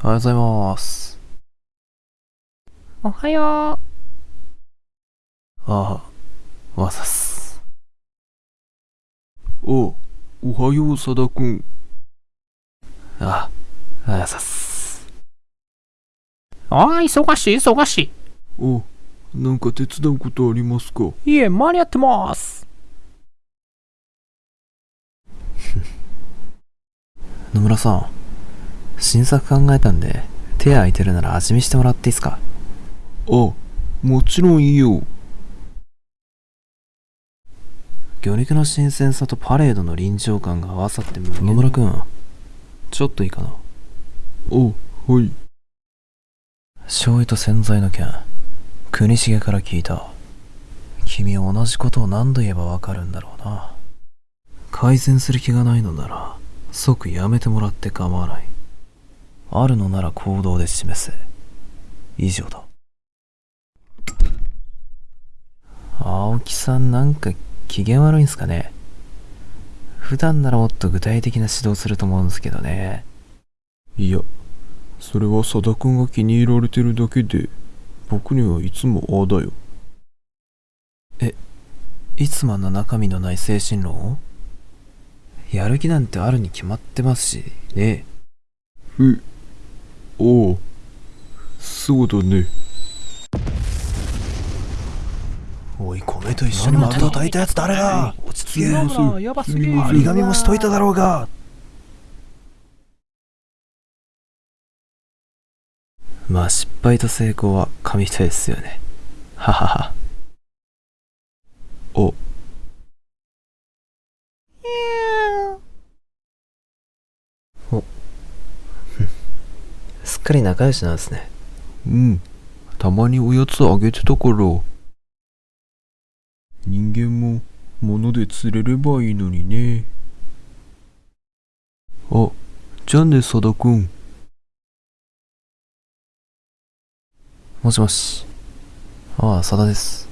おはようございます。おはよう。ああ、わざっす。おおはよう、佐田くん。あ、あやさっす。ああ、忙しい、忙しい。おなんか手伝うことありますか？いえ、間に合ってます。野村さん、新作考えたんで、手空いてるなら味見してもらっていいっすか？あ、もちろんいいよ。魚肉の新鮮さとパレードの臨場感が合わさって野村くん、ちょっといいかな？おはい。醤油と洗剤の件、国重から聞いた。君は同じことを何度言えばわかるんだろうな。改善する気がないのなら、即やめてもらって構わない。あるのなら行動で示せ。以上だ。青木さんなんか機嫌悪いんすかね普段ならもっと具体的な指導すると思うんですけどね。いや、それは佐田くんが気に入られてるだけで、僕にはいつもああだよ。いつもあんな中身のない精神論を？やる気なんてあるに決まってますし、ねえ、おう、そうだね。おい、米と一緒に丸を炊いたやつ誰だ？落ち着けやばすぎる。張り紙もしといただろうがまあ失敗と成功は紙一重ですよね。ははは。あ、すっかり仲良しなんですね。うん。たまにおやつあげてたから。人間も物で釣れればいいのにね。あ、じゃあね、佐田くん。もしもし。ああ、佐田です。